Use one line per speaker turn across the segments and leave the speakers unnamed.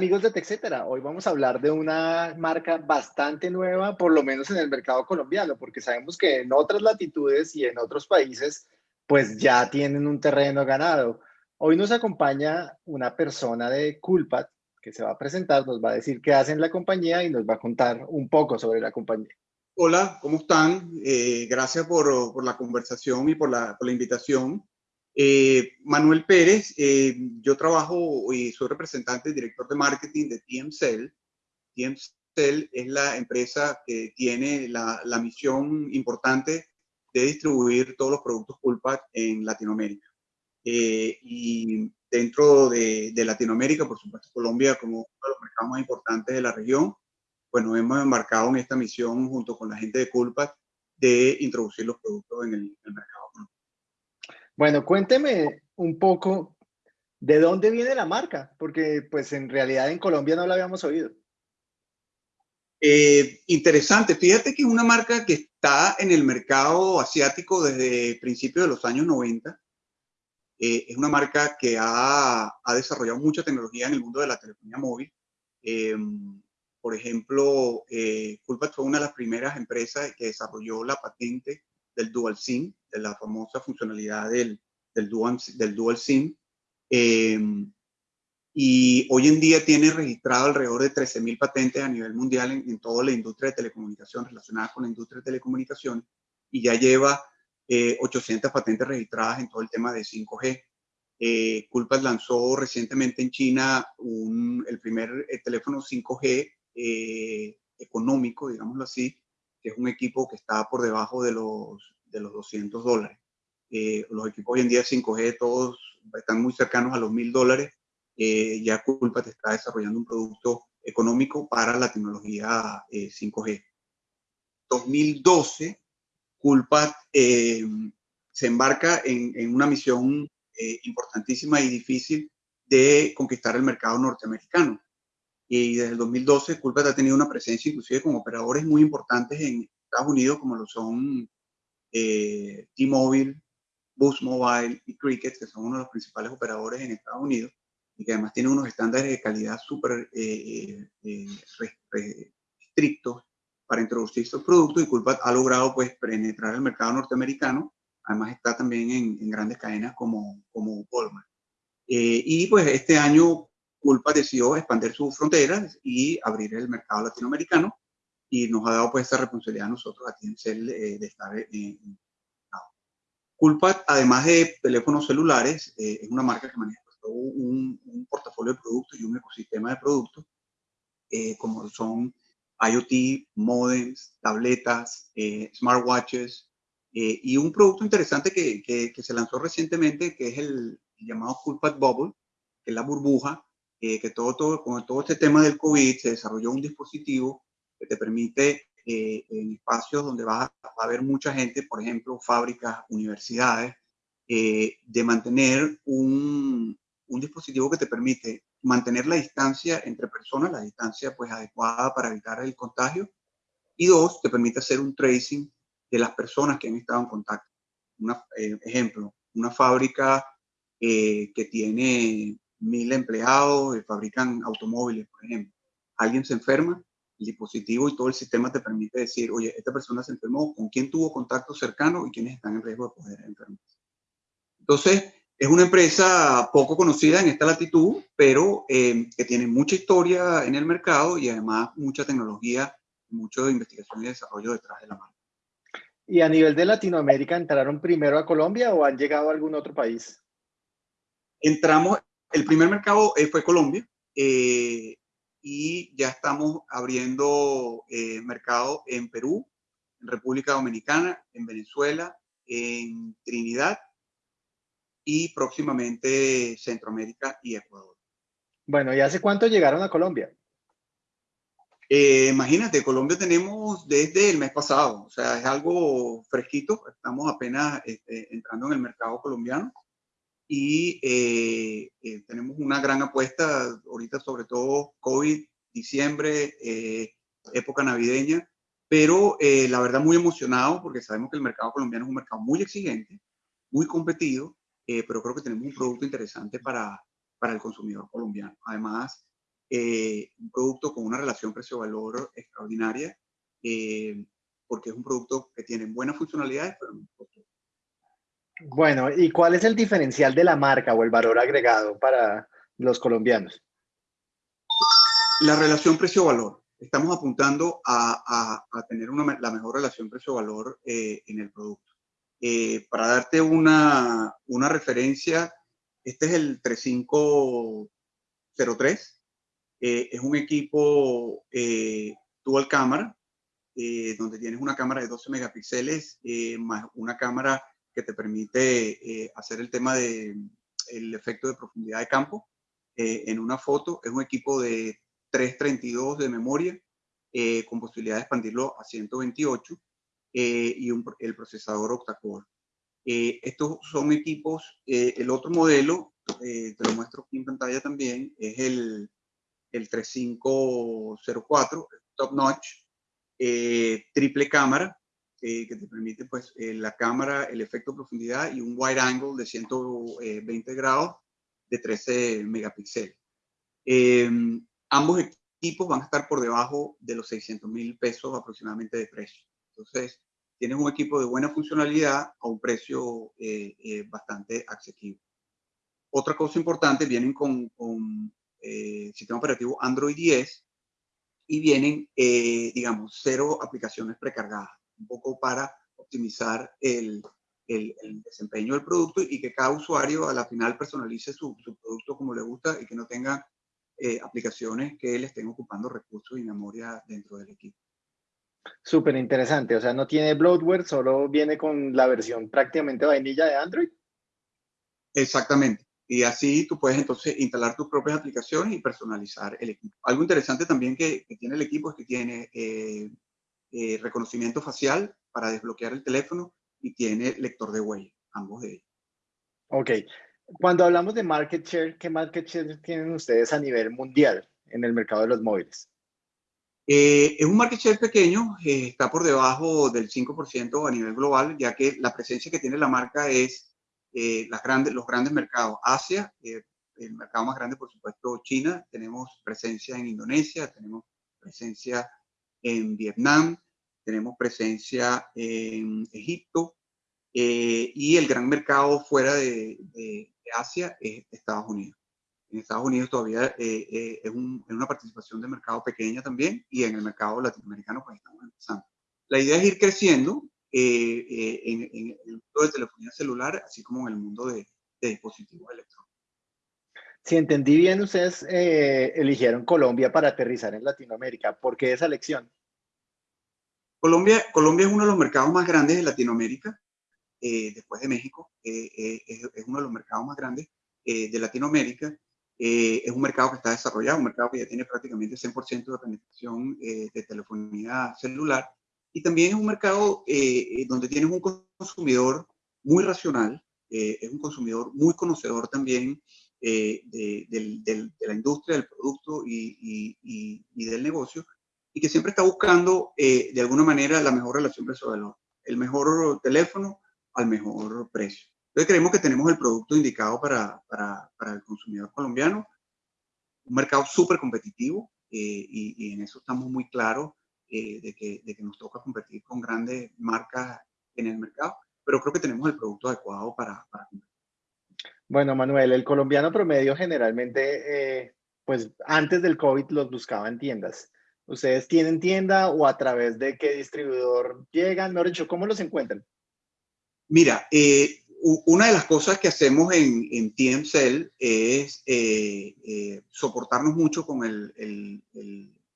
amigos de TechCetera? Hoy vamos a hablar de una marca bastante nueva, por lo menos en el mercado colombiano, porque sabemos que en otras latitudes y en otros países, pues ya tienen un terreno ganado. Hoy nos acompaña una persona de Culpat que se va a presentar, nos va a decir qué hace en la compañía y nos va a contar un poco sobre la compañía.
Hola, ¿cómo están? Eh, gracias por, por, la conversación y por la, por la invitación. Eh, Manuel Pérez, eh, yo trabajo y soy representante y director de marketing de TMCell. TMCell es la empresa que tiene la, misión importante de distribuir todos los productos Culpat en Latinoamérica. Eh, y dentro de, Latinoamérica, por supuesto, Colombia como uno de los mercados más importantes de la región, pues nos hemos embarcado en esta misión junto con la gente de Culpat de introducir los productos en el, el mercado
bueno, cuénteme un poco de dónde viene la marca, porque pues en realidad en Colombia no la habíamos oído.
Eh, interesante, fíjate que es una marca que está en el mercado asiático desde principios de los años 90. Eh, es una marca que ha, ha, desarrollado mucha tecnología en el mundo de la telefonía móvil. Eh, por ejemplo, eh, Culpat fue una de las primeras empresas que desarrolló la patente del Dual SIM, de la famosa funcionalidad del, del, dual, del dual SIM. Em, y hoy en día tiene registrado alrededor de 13.000 patentes a nivel mundial en, toda la industria de telecomunicación relacionada con la industria de telecomunicación y ya lleva 800 eh, patentes registradas en todo el tema de 5G. Eh, Culpas lanzó recientemente en China un, el primer eh, teléfono 5G eh, económico, digámoslo así, que es un equipo que está por debajo de los, de los 200 dólares. Eh, los equipos hoy en día 5G todos están muy cercanos a los 1000 dólares. Eh, ya Culpa está desarrollando un producto económico para la tecnología 5G. 2012, Culpa eh, se embarca en, en una misión importantísima y difícil de conquistar el mercado norteamericano y desde el 2012 Culpa ha tenido una presencia inclusive con operadores muy importantes en Estados Unidos como lo son eh, T-Mobile, Boost Mobile y Cricket, que son uno de los principales operadores en Estados Unidos y que además tienen unos estándares de calidad súper eh, eh, estrictos para introducir estos productos y Culpa ha logrado pues penetrar el mercado norteamericano, además está también en, en grandes cadenas como, como Walmart. Eh, y pues este año Culpa decidió expandir sus fronteras y abrir el mercado latinoamericano y nos ha dado pues esta responsabilidad a nosotros aquí en CEL eh, de estar en, Culpa, además de teléfonos celulares, eh, es una marca que maneja pues, un, un, portafolio de productos y un ecosistema de productos, eh, como son IoT, modems, tabletas, eh, smartwatches, eh, y un producto interesante que, que, que, se lanzó recientemente, que es el, llamado Culpat Bubble, que es la burbuja, eh, que todo, todo, con todo este tema del COVID se desarrolló un dispositivo que te permite eh, en espacios donde va a, haber mucha gente, por ejemplo, fábricas, universidades, eh, de mantener un, un, dispositivo que te permite mantener la distancia entre personas, la distancia pues adecuada para evitar el contagio, y dos, te permite hacer un tracing de las personas que han estado en contacto. Un eh, ejemplo, una fábrica eh, que tiene mil empleados, eh, fabrican automóviles, por ejemplo. Alguien se enferma, el dispositivo y todo el sistema te permite decir, oye, esta persona se enfermó, con quién tuvo contacto cercano y quiénes están en riesgo de poder enfermarse. Entonces, es una empresa poco conocida en esta latitud, pero eh, que tiene mucha historia en el mercado y además mucha tecnología, mucho de investigación y desarrollo detrás de la marca.
¿Y a nivel de Latinoamérica entraron primero a Colombia o han llegado a algún otro país?
Entramos, el primer mercado eh, fue Colombia eh, y ya estamos abriendo eh, mercado en Perú, en República Dominicana, en Venezuela, en Trinidad y próximamente Centroamérica y Ecuador.
Bueno, ¿y hace cuánto llegaron a Colombia?
Eh, imagínate, Colombia tenemos desde el mes pasado, o sea, es algo fresquito, estamos apenas este, entrando en el mercado colombiano y eh, eh, tenemos una gran apuesta ahorita, sobre todo COVID, diciembre, eh, época navideña, pero eh, la verdad muy emocionado porque sabemos que el mercado colombiano es un mercado muy exigente, muy competido, eh, pero creo que tenemos un producto interesante para, para el consumidor colombiano. Además, un producto con una relación precio-valor extraordinaria, porque es un producto que tiene buenas funcionalidades, pero no
Bueno, ¿y cuál es el diferencial de la marca o el valor agregado para los colombianos?
La relación precio-valor. Estamos apuntando a, tener la mejor relación precio-valor eh, en el producto. Eh, para darte una, referencia, este es el 3503. Eh, es un equipo dual cámara, donde tienes una cámara de 12 megapíxeles más una cámara que te permite hacer el tema del el efecto de profundidad de campo en una foto. Es un equipo de 332 de memoria, eh, con posibilidad de expandirlo a 128 eh, y el procesador octa-core. Eh, estos son equipos, el otro modelo, te lo muestro aquí en pantalla también, es el, el 3504, top notch, triple cámara, que te permite pues la cámara, el efecto profundidad y un wide angle de 120 grados de 13 megapíxeles. Ambos equipos van a estar por debajo de los 600 mil pesos aproximadamente de precio. Entonces, tienes un equipo de buena funcionalidad a un precio eh, eh, bastante asequible. Otra cosa importante, vienen con, con eh, sistema operativo Android 10 y vienen, digamos, cero aplicaciones precargadas, un poco para optimizar el, el, desempeño del producto y que cada usuario a la final personalice su, su producto como le gusta y que no tenga eh, aplicaciones que le estén ocupando recursos y memoria dentro del equipo.
Súper interesante, o sea, no tiene bloatware, solo viene con la versión prácticamente vainilla de Android.
Exactamente. Y así tú puedes entonces instalar tus propias aplicaciones y personalizar el equipo. Algo interesante también que, tiene el equipo es que tiene eh, eh, reconocimiento facial para desbloquear el teléfono y tiene lector de huella, ambos de ellos.
Ok, cuando hablamos de market share, ¿qué market share tienen ustedes a nivel mundial en el mercado de los móviles?
Eh, es un market share pequeño, eh, está por debajo del 5% a nivel global, ya que la presencia que tiene la marca es eh, las grandes, los grandes mercados. Asia, el mercado más grande, por supuesto, China, tenemos presencia en Indonesia, tenemos presencia en Vietnam, tenemos presencia en Egipto, y el gran mercado fuera de, Asia es Estados Unidos. En Estados Unidos todavía eh, eh, es, una participación de mercado pequeña también y en el mercado latinoamericano pues estamos empezando. La idea es ir creciendo eh, en, el mundo de telefonía celular, así como en el mundo de, dispositivos electrónicos.
Si entendí bien, ustedes eligieron Colombia para aterrizar en Latinoamérica. ¿Por qué esa elección?
Colombia, Colombia es uno de los mercados más grandes de Latinoamérica. Eh, después de México, eh, eh, es, uno de los mercados más grandes de Latinoamérica. es un mercado que está desarrollado, un mercado que ya tiene prácticamente 100% de penetración de telefonía celular. Y también es un mercado donde tienes un consumidor muy racional, es un consumidor muy conocedor también de, la industria, del producto y, y, del negocio, y que siempre está buscando de alguna manera la mejor relación precio-valor, el mejor teléfono al mejor precio. Entonces creemos que tenemos el producto indicado para, para, para el consumidor colombiano, un mercado súper competitivo eh, y, en eso estamos muy claros eh, de, que, de, que, nos toca competir con grandes marcas en el mercado, pero creo que tenemos el producto adecuado para, para competir.
Bueno, Manuel, el colombiano promedio generalmente, eh, pues antes del COVID los buscaba en tiendas. ¿Ustedes tienen tienda o a través de qué distribuidor llegan? No, dicho, ¿cómo los encuentran?
Mira, eh, una de las cosas que hacemos en, en es eh, soportarnos mucho con el,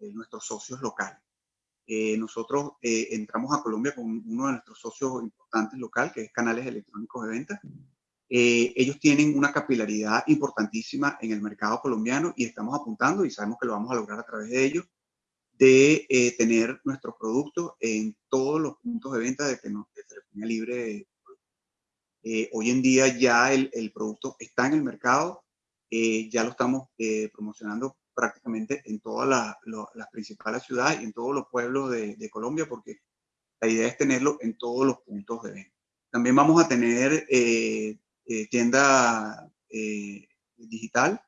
nuestros socios locales. nosotros entramos a Colombia con uno de nuestros socios importantes local, que es Canales Electrónicos de Venta. Ellos tienen una capilaridad importantísima en el mercado colombiano y estamos apuntando y sabemos que lo vamos a lograr a través de ellos de tener nuestros productos en todos los puntos de venta de, de telefonía libre eh, hoy en día ya el, el, producto está en el mercado, eh, ya lo estamos eh, promocionando prácticamente en todas las principales ciudades y en todos los pueblos de, de, Colombia, porque la idea es tenerlo en todos los puntos de venta. También vamos a tener tienda digital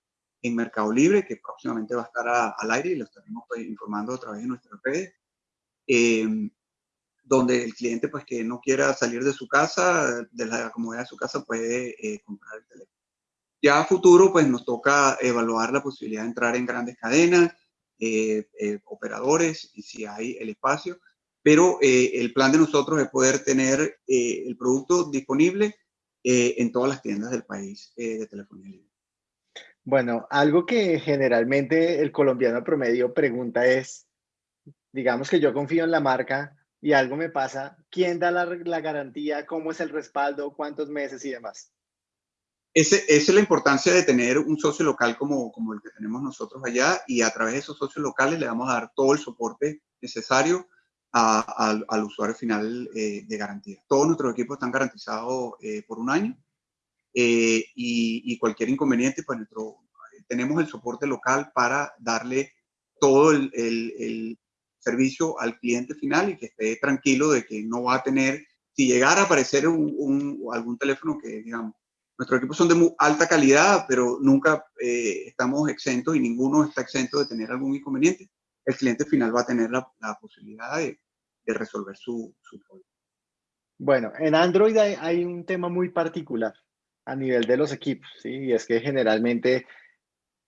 en Mercado Libre, que próximamente va a estar al aire y lo estaremos pues, informando a través de nuestras redes, em, donde el cliente pues que no quiera salir de su casa, de la comodidad de su casa, puede eh, comprar el teléfono. Ya a futuro pues nos toca evaluar la posibilidad de entrar en grandes cadenas, eh, eh, operadores y si hay el espacio, pero el plan de nosotros es poder tener el producto disponible en todas las tiendas del país de telefonía libre.
Bueno, algo que generalmente el colombiano promedio pregunta es, digamos que yo confío en la marca y algo me pasa, ¿quién da la, garantía? ¿Cómo es el respaldo? ¿Cuántos meses y demás?
esa es la importancia de tener un socio local como, como el que tenemos nosotros allá y a través de esos socios locales le vamos a dar todo el soporte necesario al usuario final eh, de garantía. Todos nuestros equipos están garantizados eh, por un año eh, y, cualquier inconveniente, pues nuestro, tenemos el soporte local para darle todo el, el, servicio al cliente final y que esté tranquilo de que no va a tener, si llegara a aparecer un, algún teléfono que, digamos, nuestros equipos son de muy alta calidad, pero nunca eh, estamos exentos y ninguno está exento de tener algún inconveniente. El cliente final va a tener la, la posibilidad de, de, resolver su, su, problema.
Bueno, en Android hay, hay, un tema muy particular a nivel de los equipos, ¿sí? Y es que generalmente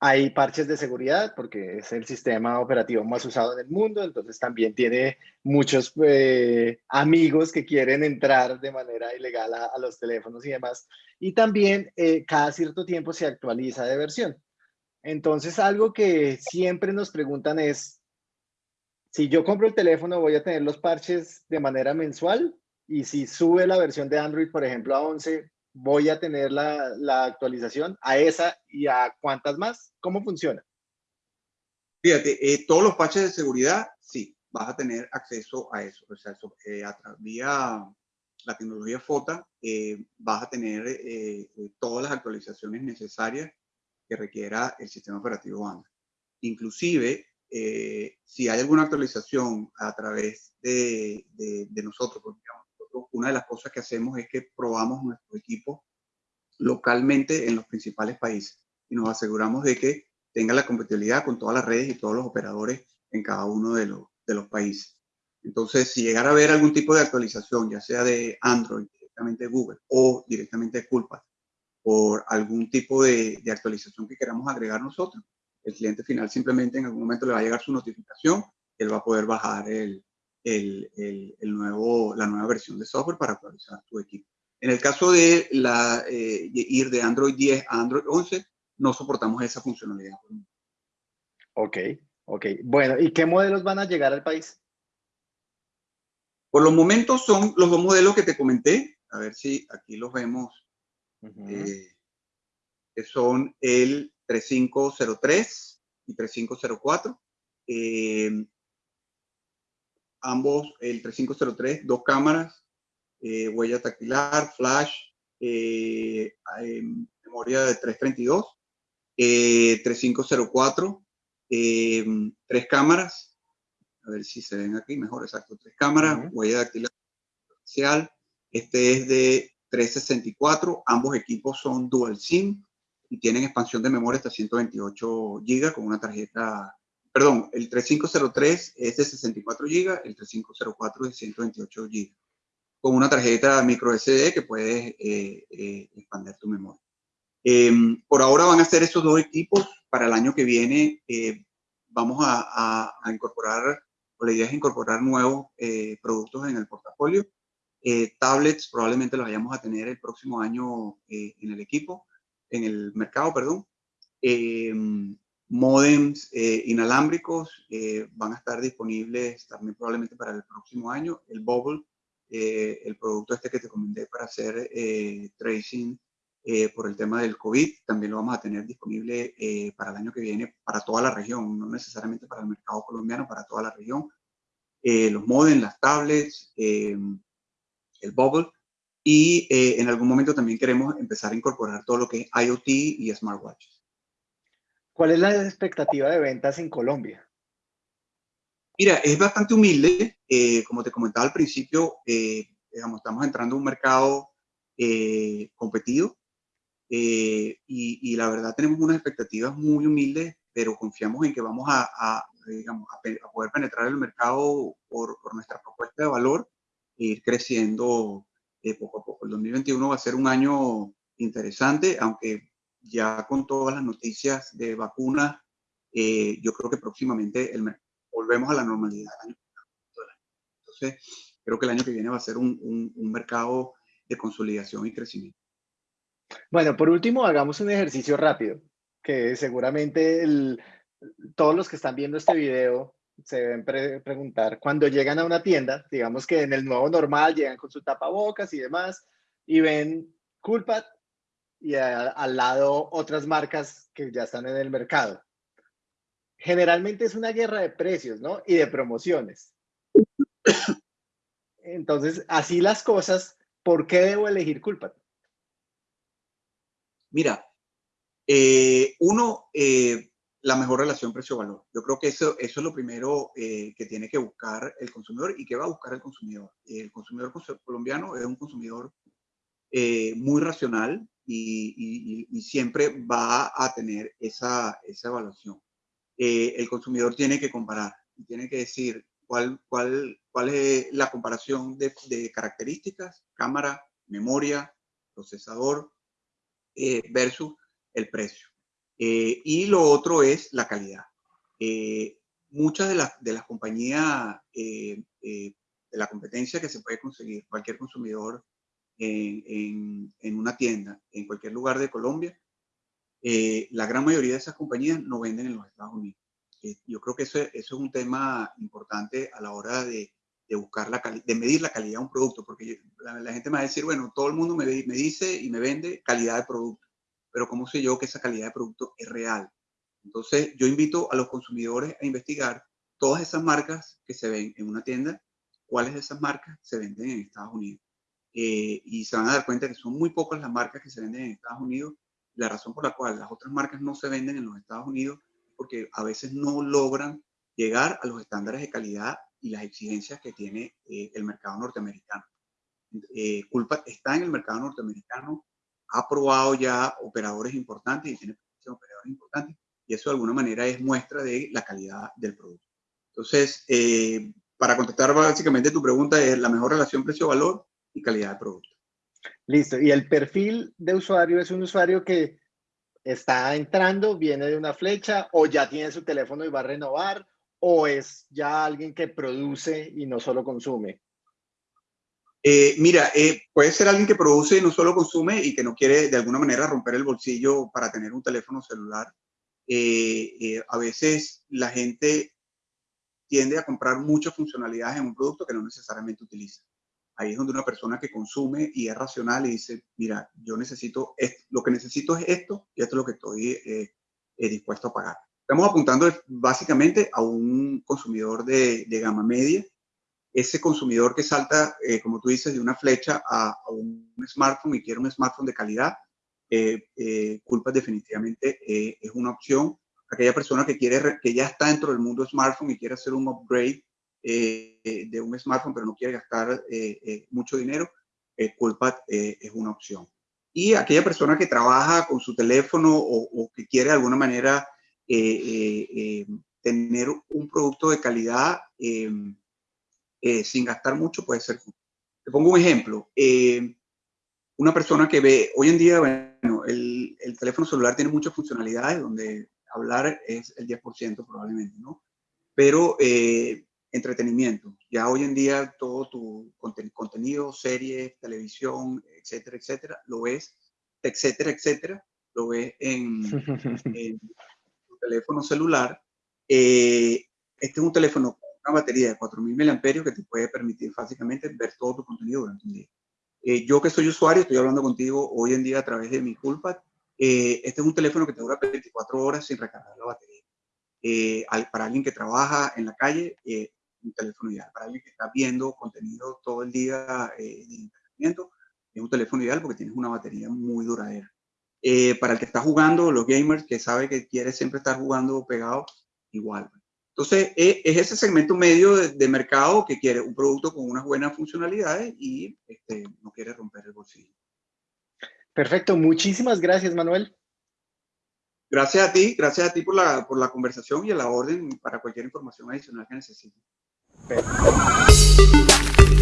hay parches de seguridad porque es el sistema operativo más usado en el mundo, entonces también tiene muchos eh, amigos que quieren entrar de manera ilegal a, los teléfonos y demás. Y también eh, cada cierto tiempo se actualiza de versión. Entonces algo que siempre nos preguntan es, si yo compro el teléfono voy a tener los parches de manera mensual y si sube la versión de Android, por ejemplo, a 11, voy a tener la, actualización a esa y a cuántas más? ¿Cómo funciona?
Fíjate, eh, todos los patches de seguridad, sí, vas a tener acceso a eso. O sea, eso, eh, a de la tecnología FOTA, eh, vas a tener todas las actualizaciones necesarias que requiera el sistema operativo Android. Inclusive, si hay alguna actualización a través de, nosotros, una de las cosas que hacemos es que probamos nuestro equipo localmente en los principales países y nos aseguramos de que tenga la compatibilidad con todas las redes y todos los operadores en cada uno de los, países. Entonces, si llegara a haber algún tipo de actualización, ya sea de Android, directamente de Google o directamente de Culpa, por algún tipo de, actualización que queramos agregar nosotros, el cliente final simplemente en algún momento le va a llegar su notificación, él va a poder bajar el, el, el, nuevo, la nueva versión de software para actualizar tu equipo. En el caso de la, eh, ir de Android 10 a Android 11, no soportamos esa funcionalidad.
Ok, ok. Bueno, ¿y qué modelos van a llegar al país?
Por los momentos son los dos modelos que te comenté. A ver si aquí los vemos. Eh, que son el 3503 y 3504. Eh, ambos, el 3503, dos cámaras, eh, huella tactilar, flash, eh, memoria de 332, 3504, eh, tres cámaras, a ver si se ven aquí mejor, exacto, tres cámaras, huella dactilar este es de 364, ambos equipos son dual SIM y tienen expansión de memoria hasta 128 GB con una tarjeta perdón, el 3503 es de 64 GB, el 3504 es de 128 GB, con una tarjeta micro SD que puedes eh, eh, expandir tu memoria. Em, por ahora van a ser esos dos equipos. Para el año que viene eh, vamos a, incorporar, o la idea es incorporar nuevos productos en el portafolio. tablets probablemente los vayamos a tener el próximo año en el equipo, en el mercado, perdón. Em, modems eh, inalámbricos eh, van a estar disponibles también probablemente para el próximo año. El Bubble, eh, el producto este que te comenté para hacer tracing por el tema del COVID, también lo vamos a tener disponible para el año que viene para toda la región, no necesariamente para el mercado colombiano, para toda la región. los modems, las tablets, el Bubble. Y en algún momento también queremos empezar a incorporar todo lo que es IoT y smartwatches.
¿Cuál es la expectativa de ventas en Colombia?
Mira, es bastante humilde. Eh, como te comentaba al principio, eh, digamos, estamos entrando a un mercado eh, competido. y, y, la verdad tenemos unas expectativas muy humildes, pero confiamos en que vamos a, a digamos, a, poder penetrar el mercado por, por, nuestra propuesta de valor e ir creciendo a. El 2021 va a ser un año interesante, aunque ya con todas las noticias de vacunas, eh, yo creo que próximamente el, volvemos a la normalidad. Entonces, creo que el año que viene va a ser un, un, mercado de consolidación y crecimiento.
Bueno, por último, hagamos un ejercicio rápido, que seguramente el, todos los que están viendo este video se deben preguntar, cuando llegan a una tienda, digamos que en el nuevo normal llegan con su tapabocas y demás, y ven Culpat y al lado otras marcas que ya están en el mercado. Generalmente es una guerra de precios, ¿no? Y de promociones. Entonces, así las cosas, ¿por qué debo elegir Culpat?
Mira, eh, uno, eh, la mejor relación precio-valor. Yo creo que eso, eso es lo primero eh, que tiene que buscar el consumidor y que va a buscar el consumidor. El consumidor colombiano es un consumidor eh, muy racional y, siempre va a tener esa, esa evaluación. Eh, el consumidor tiene que comparar y tiene que decir cuál, cuál, cuál es la comparación de, de características, cámara, memoria, procesador versus el precio. Eh, y lo otro es la calidad. Eh, muchas de, las, de las compañías eh, de la competencia que se puede conseguir cualquier consumidor en, en, una tienda, en cualquier lugar de Colombia, la gran mayoría de esas compañías no venden en los Estados Unidos. yo creo que eso, eso, es un tema importante a la hora de, de buscar la de medir la calidad de un producto, porque la, la, gente me va a decir, bueno, todo el mundo me, me dice y me vende calidad de producto pero ¿cómo sé yo que esa calidad de producto es real? Entonces, yo invito a los consumidores a investigar todas esas marcas que se ven en una tienda, cuáles de esas marcas se venden en Estados Unidos. Eh, y se van a dar cuenta que son muy pocas las marcas que se venden en Estados Unidos. La razón por la cual las otras marcas no se venden en los Estados Unidos es porque a veces no logran llegar a los estándares de calidad y las exigencias que tiene eh, el mercado norteamericano. Eh, culpa está en el mercado norteamericano ha probado ya operadores importantes y tiene operadores importantes y eso de alguna manera es muestra de la calidad del producto. Entonces, eh, para contestar básicamente tu pregunta es la mejor relación precio-valor y calidad de producto.
Listo. ¿Y el perfil de usuario es un usuario que está entrando, viene de una flecha o ya tiene su teléfono y va a renovar o es ya alguien que produce y no solo consume?
Eh, mira, eh, puede ser alguien que produce y no solo consume y que no quiere de alguna manera romper el bolsillo para tener un teléfono celular. Eh, a veces la gente tiende a comprar muchas funcionalidades en un producto que no necesariamente utiliza. Ahí es donde una persona que consume y es racional y dice, mira, yo necesito, esto, lo que necesito es esto y esto es lo que estoy dispuesto a pagar. Estamos apuntando básicamente a un consumidor de, gama media ese consumidor que salta, eh, como tú dices, de una flecha a, un smartphone y quiere un smartphone de calidad, eh, eh Culpa definitivamente eh, es una opción. Aquella persona que, quiere, que ya está dentro del mundo smartphone y quiere hacer un upgrade de un smartphone, pero no quiere gastar mucho dinero, Culpa es una opción. Y aquella persona que trabaja con su teléfono o, que quiere de alguna manera tener un producto de calidad, eh, sin gastar mucho puede ser. Te pongo un ejemplo. Eh, una persona que ve, hoy en día, bueno, el, el, teléfono celular tiene muchas funcionalidades donde hablar es el 10% probablemente, ¿no? Pero eh, entretenimiento, ya hoy en día todo tu contenido, series, televisión, etcétera, etcétera, lo ves, etcétera, etcétera, lo ves en, en tu teléfono celular. este es un teléfono una batería de 4.000 mAh que te puede permitir fácilmente ver todo tu contenido durante un día. Eh, yo que soy usuario, estoy hablando contigo hoy en día a través de mi Coolpad. Eh, este es un teléfono que te dura 24 horas sin recargar la batería. Eh, para alguien que trabaja en la calle, un teléfono ideal. Para alguien que está viendo contenido todo el día de entretenimiento, es un teléfono ideal porque tienes una batería muy duradera. para el que está jugando, los gamers que sabe que quiere siempre estar jugando pegado, igual. Entonces, e, es ese segmento medio de, mercado que quiere un producto con unas buenas funcionalidades y este, no quiere romper el bolsillo.
Perfecto, muchísimas gracias, Manuel.
Gracias a ti, gracias a ti por la, por la conversación y a la orden para cualquier información adicional que necesite. 对。